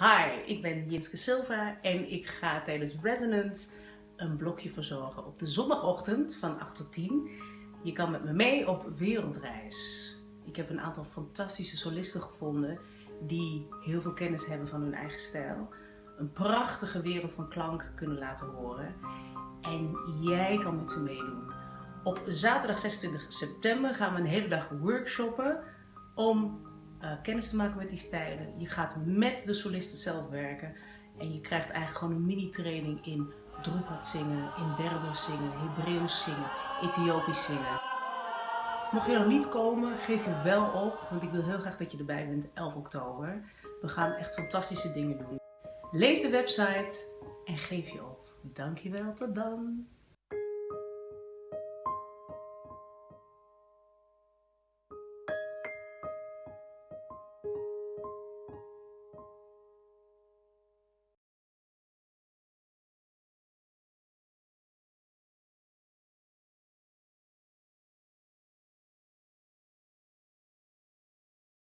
Hi, ik ben Jinske Silva en ik ga tijdens Resonance een blokje verzorgen op de zondagochtend van 8 tot 10. Je kan met me mee op wereldreis. Ik heb een aantal fantastische solisten gevonden die heel veel kennis hebben van hun eigen stijl. Een prachtige wereld van klank kunnen laten horen. En jij kan met ze meedoen. Op zaterdag 26 september gaan we een hele dag workshoppen om uh, kennis te maken met die stijlen. Je gaat met de solisten zelf werken. En je krijgt eigenlijk gewoon een mini-training in Droepat zingen, in Berbers zingen, Hebreeuws zingen, Ethiopisch zingen. Mocht je nog niet komen, geef je wel op, want ik wil heel graag dat je erbij bent 11 oktober. We gaan echt fantastische dingen doen. Lees de website en geef je op. Dankjewel, tot dan!